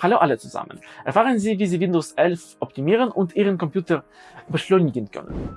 Hallo alle zusammen! Erfahren Sie, wie Sie Windows 11 optimieren und Ihren Computer beschleunigen können.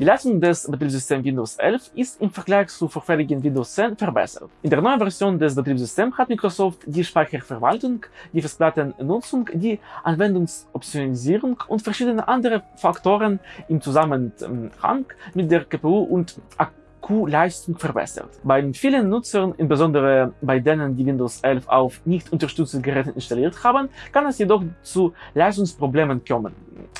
Die Leistung des Betriebssystems Windows 11 ist im Vergleich zu vorherigen Windows 10 verbessert. In der neuen Version des Betriebssystems hat Microsoft die Speicherverwaltung, die Festplattennutzung, die Anwendungsoptionalisierung und verschiedene andere Faktoren im Zusammenhang mit der GPU und Akkuleistung verbessert. Bei vielen Nutzern, insbesondere bei denen, die Windows 11 auf nicht unterstützten Geräten installiert haben, kann es jedoch zu Leistungsproblemen kommen,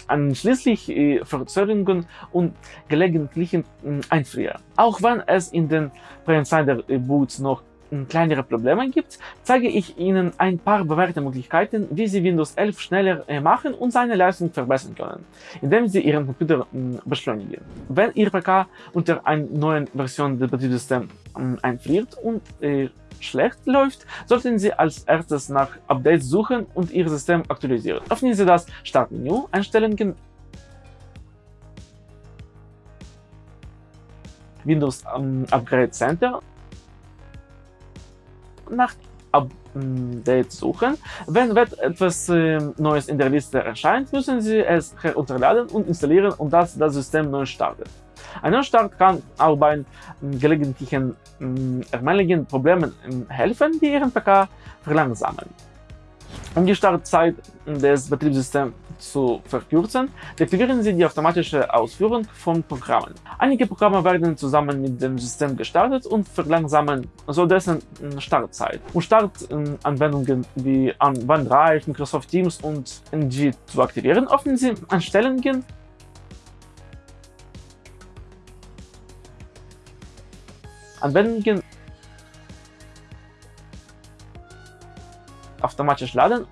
anschließend äh, Verzögerungen und gelegentlichen äh, Einfrieren. Auch wenn es in den Pre-Insider-Boots noch kleinere Probleme gibt, zeige ich Ihnen ein paar bewährte Möglichkeiten, wie Sie Windows 11 schneller äh, machen und seine Leistung verbessern können, indem Sie Ihren Computer beschleunigen. Wenn Ihr PK unter einer neuen Version des Betriebssystems einfriert und äh, schlecht läuft, sollten Sie als erstes nach Updates suchen und Ihr System aktualisieren. Öffnen Sie das Startmenü, Einstellungen, Windows Upgrade Center nach Update suchen. Wenn etwas äh, Neues in der Liste erscheint, müssen Sie es herunterladen und installieren und das das System neu startet. Ein Neustart kann auch bei gelegentlichen äh, Problemen helfen, die Ihren PK verlangsamen. Um die Startzeit des Betriebssystems zu verkürzen, deaktivieren Sie die automatische Ausführung von Programmen. Einige Programme werden zusammen mit dem System gestartet und verlangsamen so dessen Startzeit. Um Startanwendungen wie OneDrive, Microsoft Teams und NG zu aktivieren, öffnen Sie Einstellungen Anwendungen automatisch laden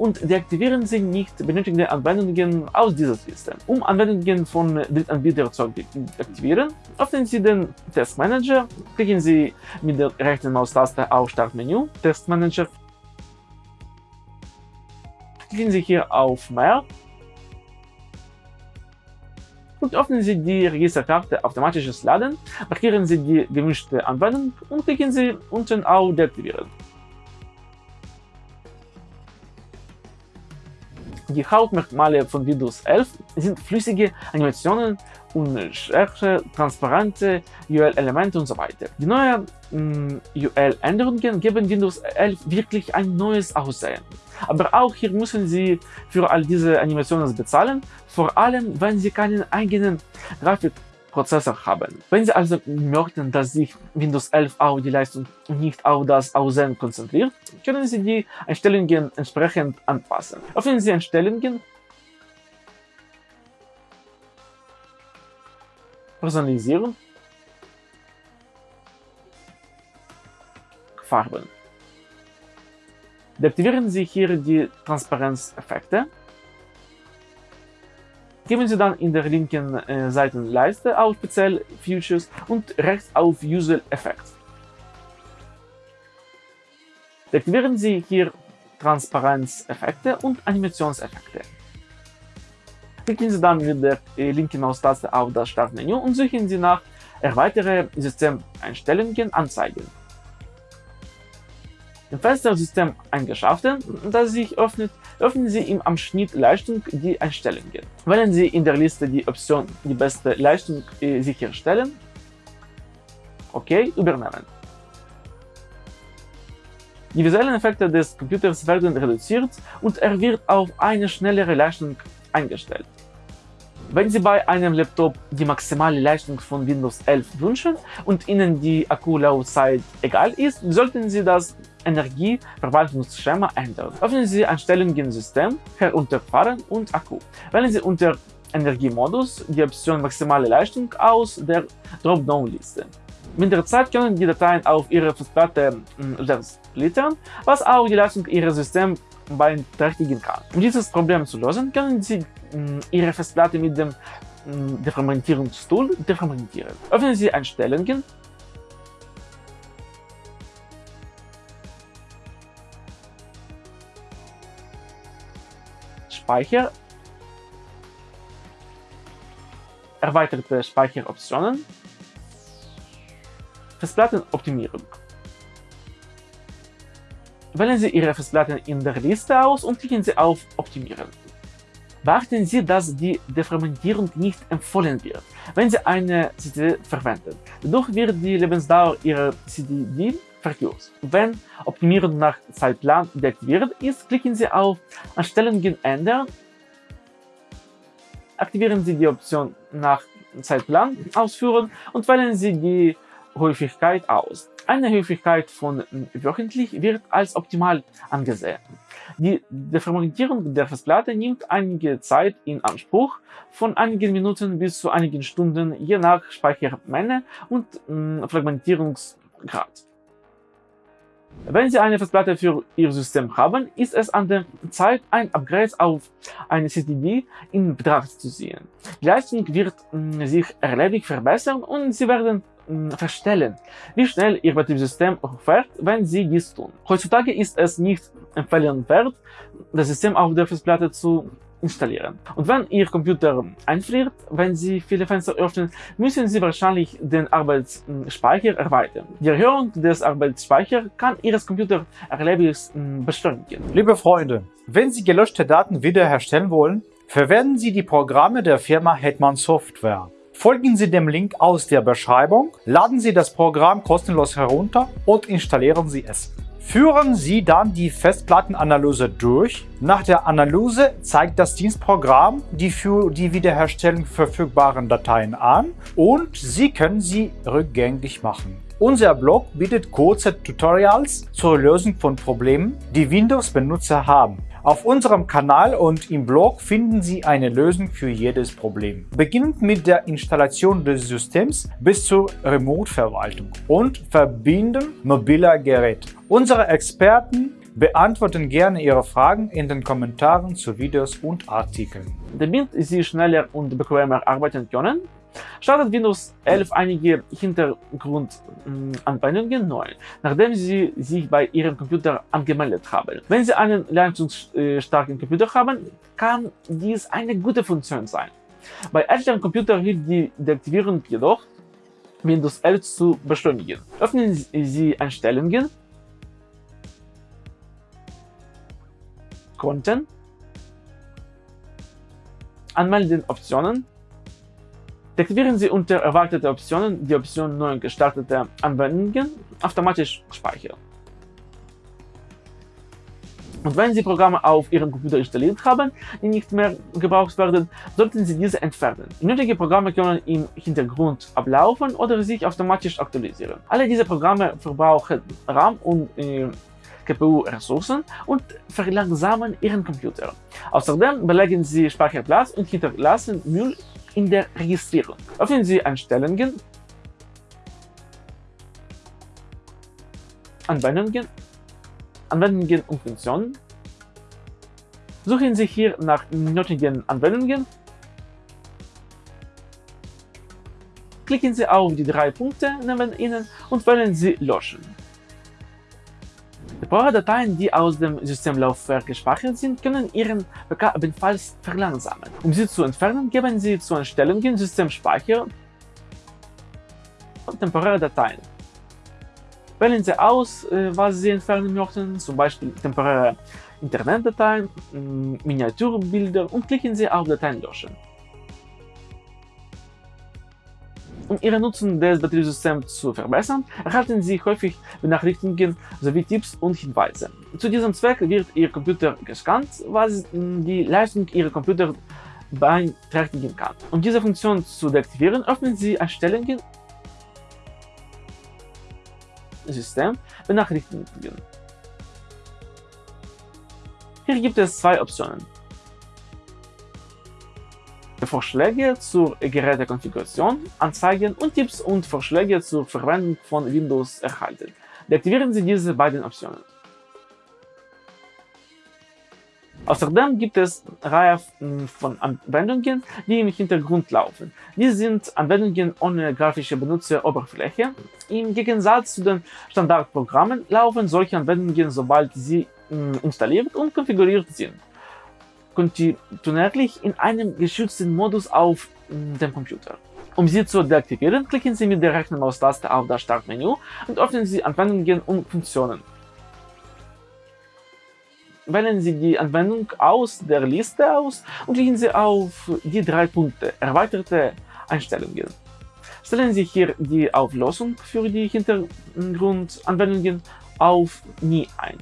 und deaktivieren Sie nicht benötigte Anwendungen aus dieser Liste. Um Anwendungen von Drittanbietern zu aktivieren, öffnen Sie den Testmanager, klicken Sie mit der rechten Maustaste auf Startmenü, Testmanager, klicken Sie hier auf Mehr und öffnen Sie die Registerkarte Automatisches Laden, markieren Sie die gewünschte Anwendung und klicken Sie unten auf Deaktivieren. Die Hauptmerkmale von Windows 11 sind flüssige Animationen, unschärfe, transparente UL-Elemente und so weiter. Die neuen mm, UL-Änderungen geben Windows 11 wirklich ein neues Aussehen. Aber auch hier müssen Sie für all diese Animationen bezahlen, vor allem wenn Sie keinen eigenen Grafik Prozessor haben. Wenn Sie also möchten, dass sich Windows 11 auf die Leistung nicht auf das Aussehen konzentriert, können Sie die Einstellungen entsprechend anpassen. Öffnen Sie Einstellungen, Personalisieren, Farben. Deaktivieren Sie hier die Transparenzeffekte Geben Sie dann in der linken äh, Seitenleiste auf Speziell Features und rechts auf User Effects. Deaktivieren Sie hier Transparenzeffekte und Animationseffekte. Klicken Sie dann mit der äh, linken Maustaste auf das Startmenü und suchen Sie nach Erweitere Systemeinstellungen anzeigen. Im Fenster System eingeschaltet, das sich öffnet, öffnen Sie im Abschnitt Leistung die Einstellungen. Wählen Sie in der Liste die Option die beste Leistung äh, sicherstellen. OK, übernehmen. Die visuellen Effekte des Computers werden reduziert und er wird auf eine schnellere Leistung eingestellt. Wenn Sie bei einem Laptop die maximale Leistung von Windows 11 wünschen und Ihnen die Akkulaufzeit egal ist, sollten Sie das Energieverwaltungsschema ändern. Öffnen Sie Einstellungen System, Herunterfahren und Akku. Wählen Sie unter Energiemodus die Option Maximale Leistung aus der Dropdown-Liste. Mit der Zeit können die Dateien auf Ihre Festplatte splittern, was auch die Leistung Ihres Systems beeinträchtigen kann. Um dieses Problem zu lösen, können Sie Ihre Festplatte mit dem Defragmentierungstool defragmentieren. Öffnen Sie Einstellungen, Speicher, erweiterte Speicheroptionen, Festplattenoptimierung. Wählen Sie Ihre Festplatten in der Liste aus und klicken Sie auf Optimieren. Beachten Sie, dass die Defragmentierung nicht empfohlen wird, wenn Sie eine CD verwenden. Dadurch wird die Lebensdauer Ihrer CD verkürzt. Wenn Optimierung nach Zeitplan deaktiviert ist, klicken Sie auf Einstellungen ändern, aktivieren Sie die Option nach Zeitplan ausführen und wählen Sie die Häufigkeit aus. Eine Häufigkeit von wöchentlich wird als optimal angesehen. Die Deformatierung der Festplatte nimmt einige Zeit in Anspruch, von einigen Minuten bis zu einigen Stunden, je nach Speichermenge und äh, Fragmentierungsgrad. Wenn Sie eine Festplatte für Ihr System haben, ist es an der Zeit, ein Upgrade auf eine CDB in Betracht zu ziehen. Die Leistung wird äh, sich erheblich verbessern und Sie werden verstellen, wie schnell Ihr Betriebssystem hochfährt, wenn Sie dies tun. Heutzutage ist es nicht empfehlenswert, das System auf der Festplatte zu installieren. Und wenn Ihr Computer einfriert, wenn Sie viele Fenster öffnen, müssen Sie wahrscheinlich den Arbeitsspeicher erweitern. Die Erhöhung des Arbeitsspeichers kann Ihres Computers erheblich beschleunigen. Liebe Freunde, wenn Sie gelöschte Daten wiederherstellen wollen, verwenden Sie die Programme der Firma Hetman Software. Folgen Sie dem Link aus der Beschreibung, laden Sie das Programm kostenlos herunter und installieren Sie es. Führen Sie dann die Festplattenanalyse durch. Nach der Analyse zeigt das Dienstprogramm die für die Wiederherstellung verfügbaren Dateien an und Sie können sie rückgängig machen. Unser Blog bietet kurze Tutorials zur Lösung von Problemen, die Windows-Benutzer haben. Auf unserem Kanal und im Blog finden Sie eine Lösung für jedes Problem. Beginnend mit der Installation des Systems bis zur Remote-Verwaltung und Verbinden mobiler Geräte. Unsere Experten beantworten gerne Ihre Fragen in den Kommentaren zu Videos und Artikeln. Damit Sie schneller und bequemer arbeiten können, startet Windows 11 einige Hintergrundanwendungen neu, nachdem Sie sich bei Ihrem Computer angemeldet haben. Wenn Sie einen leistungsstarken Computer haben, kann dies eine gute Funktion sein. Bei älteren Computern hilft die Deaktivierung jedoch, Windows 11 zu beschleunigen. Öffnen Sie Einstellungen, Konten, Anmelden Optionen Deaktivieren Sie unter Erwartete Optionen die Option Neu gestartete Anwendungen automatisch speichern. Und wenn Sie Programme auf Ihrem Computer installiert haben, die nicht mehr gebraucht werden, sollten Sie diese entfernen. Nötige Programme können im Hintergrund ablaufen oder sich automatisch aktualisieren. Alle diese Programme verbrauchen RAM und äh, GPU-Ressourcen und verlangsamen Ihren Computer. Außerdem belegen Sie Speicherplatz und hinterlassen Müll in der Registrierung. Öffnen Sie Einstellungen, Anwendungen, Anwendungen und Funktionen. Suchen Sie hier nach nötigen Anwendungen. Klicken Sie auf die drei Punkte neben Ihnen und wählen Sie Löschen. Temporare Dateien, die aus dem Systemlaufwerk gespeichert sind, können Ihren PK ebenfalls verlangsamen. Um sie zu entfernen, geben Sie zu Einstellungen Systemspeicher und temporäre Dateien. Wählen Sie aus, äh, was Sie entfernen möchten, zum Beispiel temporäre Internetdateien, Miniaturbilder und klicken Sie auf Dateien löschen. Um Ihre Nutzung des Betriebssystems zu verbessern, erhalten Sie häufig Benachrichtigungen sowie Tipps und Hinweise. Zu diesem Zweck wird Ihr Computer gescannt, was die Leistung Ihrer Computer beeinträchtigen kann. Um diese Funktion zu deaktivieren, öffnen Sie Einstellungen System Benachrichtigungen. Hier gibt es zwei Optionen. Vorschläge zur Gerätekonfiguration, Anzeigen und Tipps und Vorschläge zur Verwendung von Windows erhalten. Deaktivieren Sie diese beiden Optionen. Außerdem gibt es eine Reihe von Anwendungen, die im Hintergrund laufen. Dies sind Anwendungen ohne grafische Benutzeroberfläche. Im Gegensatz zu den Standardprogrammen laufen solche Anwendungen, sobald sie installiert und konfiguriert sind kontinuierlich in einem geschützten Modus auf dem Computer. Um sie zu deaktivieren, klicken Sie mit der rechten Maustaste auf das Startmenü und öffnen Sie Anwendungen und Funktionen. Wählen Sie die Anwendung aus der Liste aus und klicken Sie auf die drei Punkte Erweiterte Einstellungen. Stellen Sie hier die Auflösung für die Hintergrundanwendungen auf Nie ein.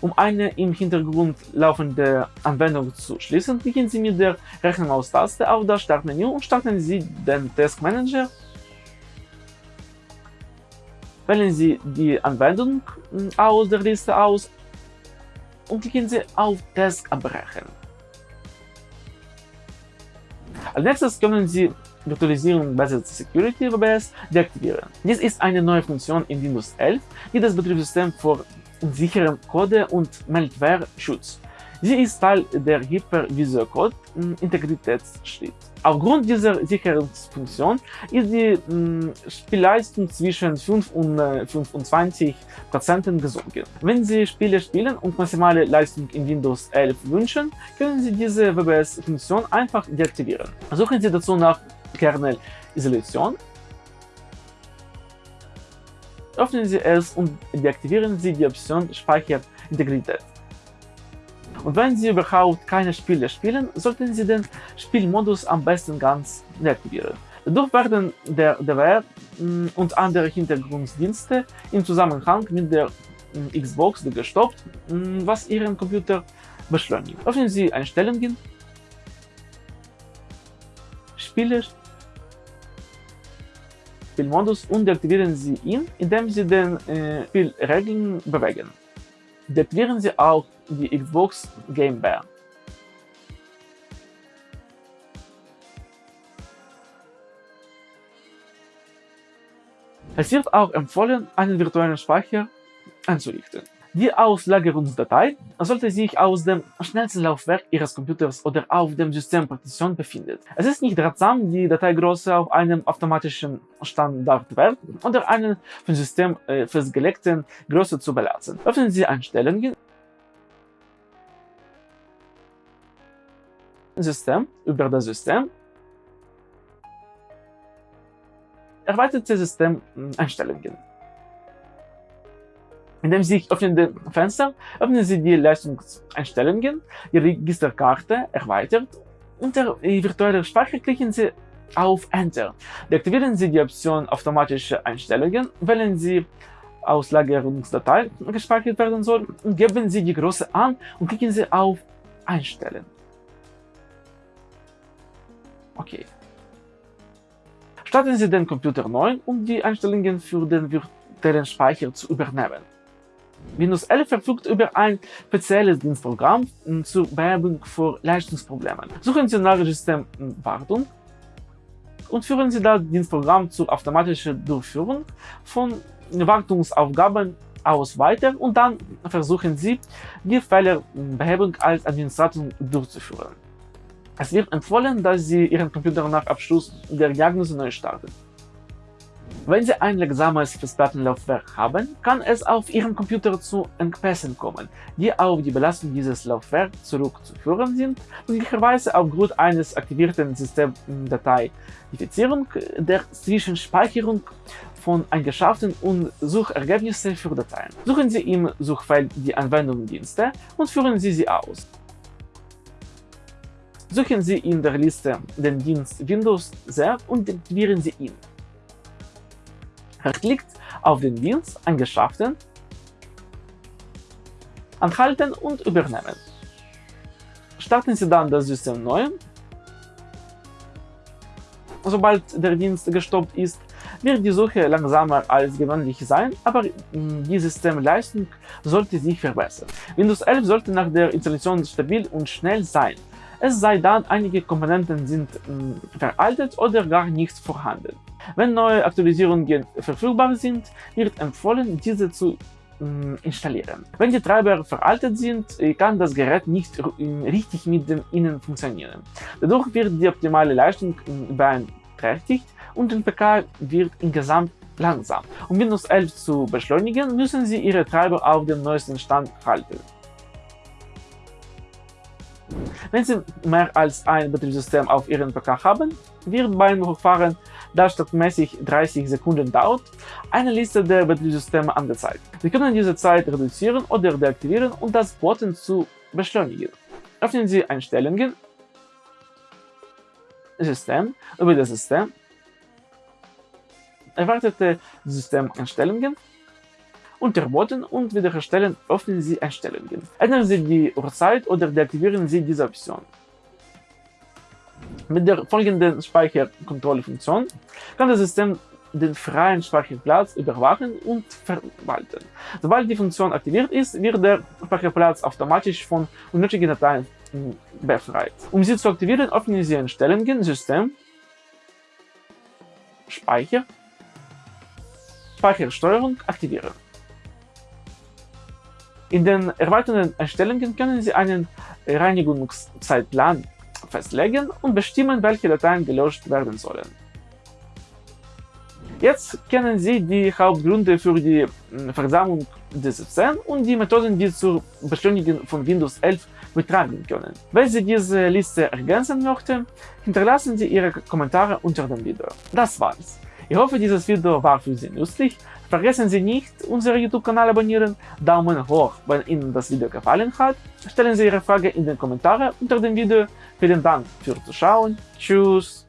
Um eine im Hintergrund laufende Anwendung zu schließen, klicken Sie mit der rechten Maustaste auf das Startmenü und starten Sie den Task Manager. Wählen Sie die Anwendung aus der Liste aus und klicken Sie auf Task abbrechen. Als nächstes können Sie Virtualisierung Based Security WBS deaktivieren. Dies ist eine neue Funktion in Windows 11, die das Betriebssystem vor sicherem Code- und Malware schützt. Sie ist Teil der Hypervisor Code Integritätsschritt. Aufgrund dieser Sicherungsfunktion ist die mh, Spielleistung zwischen 5 und äh, 25 Prozent gesunken. Wenn Sie Spiele spielen und maximale Leistung in Windows 11 wünschen, können Sie diese WBS-Funktion einfach deaktivieren. Suchen Sie dazu nach Kernel-Isolation Öffnen Sie es und deaktivieren Sie die Option Speicherintegrität. Und wenn Sie überhaupt keine Spiele spielen, sollten Sie den Spielmodus am besten ganz deaktivieren. Dadurch werden der DWR und andere Hintergrunddienste im Zusammenhang mit der Xbox gestoppt, was Ihren Computer beschleunigt. Öffnen Sie Einstellungen, Spiele Spielmodus und deaktivieren Sie ihn, indem Sie den äh, Spielregeln bewegen. Deaktivieren Sie auch die Xbox Game Bar. Es wird auch empfohlen, einen virtuellen Speicher einzurichten. Die Auslagerungsdatei sollte sich aus dem schnellsten Laufwerk Ihres Computers oder auf dem Systempartition befinden. Es ist nicht ratsam, die Dateigröße auf einem automatischen Standardwert oder einen vom System äh, festgelegten Größe zu belassen. Öffnen Sie Einstellungen System über das System Erweiterte Systemeinstellungen in dem sich öffnenden Fenster öffnen Sie die Leistungseinstellungen, die Registerkarte erweitert. Unter virtueller Speicher klicken Sie auf Enter. Deaktivieren Sie die Option Automatische Einstellungen, wählen Sie Auslagerungsdatei gespeichert werden soll und geben Sie die Größe an und klicken Sie auf Einstellen. Okay. Starten Sie den Computer neu, um die Einstellungen für den virtuellen Speicher zu übernehmen. Windows 11 verfügt über ein spezielles Dienstprogramm zur Behebung von Leistungsproblemen. Suchen Sie nach Systemwartung und führen Sie das Dienstprogramm zur automatischen Durchführung von Wartungsaufgaben aus weiter und dann versuchen Sie, die Fehlerbehebung als Administrator durchzuführen. Es wird empfohlen, dass Sie Ihren Computer nach Abschluss der Diagnose neu starten. Wenn Sie ein langsames Festplattenlaufwerk haben, kann es auf Ihrem Computer zu Engpässen kommen, die auf die Belastung dieses Laufwerks zurückzuführen sind, möglicherweise aufgrund eines aktivierten Systemdatei-Defizierung der Zwischenspeicherung von eingeschafften und Suchergebnisse für Dateien. Suchen Sie im Suchfeld die Anwendungsdienste und führen Sie sie aus. Suchen Sie in der Liste den Dienst Windows sehr und aktivieren Sie ihn. Klickt auf den Dienst Angeschafften, Anhalten und Übernehmen. Starten Sie dann das System neu. Sobald der Dienst gestoppt ist, wird die Suche langsamer als gewöhnlich sein, aber die Systemleistung sollte sich verbessern. Windows 11 sollte nach der Installation stabil und schnell sein, es sei denn, einige Komponenten sind veraltet oder gar nicht vorhanden. Wenn neue Aktualisierungen verfügbar sind, wird empfohlen, diese zu installieren. Wenn die Treiber veraltet sind, kann das Gerät nicht richtig mit ihnen funktionieren. Dadurch wird die optimale Leistung beeinträchtigt und der PK wird insgesamt langsam. Um Windows 11 zu beschleunigen, müssen Sie Ihre Treiber auf dem neuesten Stand halten. Wenn Sie mehr als ein Betriebssystem auf Ihrem PK haben, wird beim Hochfahren, das standardmäßig 30 Sekunden dauert, eine Liste der Betriebssysteme angezeigt. Sie können diese Zeit reduzieren oder deaktivieren und das Booten zu beschleunigen. Öffnen Sie Einstellungen, System, über das System, erweiterte Systemeinstellungen, unterboten und wiederherstellen öffnen Sie Einstellungen. Ändern Sie die Uhrzeit oder deaktivieren Sie diese Option. Mit der folgenden Speicherkontrollfunktion kann das System den freien Speicherplatz überwachen und verwalten. Sobald die Funktion aktiviert ist, wird der Speicherplatz automatisch von unnötigen Dateien befreit. Um sie zu aktivieren, öffnen Sie Einstellungen, System, Speicher, Speichersteuerung aktivieren. In den erweiterten Einstellungen können Sie einen Reinigungszeitplan festlegen und bestimmen, welche Dateien gelöscht werden sollen. Jetzt kennen Sie die Hauptgründe für die Versammlung des System und die Methoden, die zur Beschleunigung von Windows 11 betreiben können. Wenn Sie diese Liste ergänzen möchten, hinterlassen Sie Ihre Kommentare unter dem Video. Das war's. Ich hoffe, dieses Video war für Sie nützlich. Vergessen Sie nicht, unseren YouTube-Kanal abonnieren, Daumen hoch, wenn Ihnen das Video gefallen hat. Stellen Sie Ihre Frage in den Kommentaren unter dem Video. Vielen Dank fürs Zuschauen. Tschüss.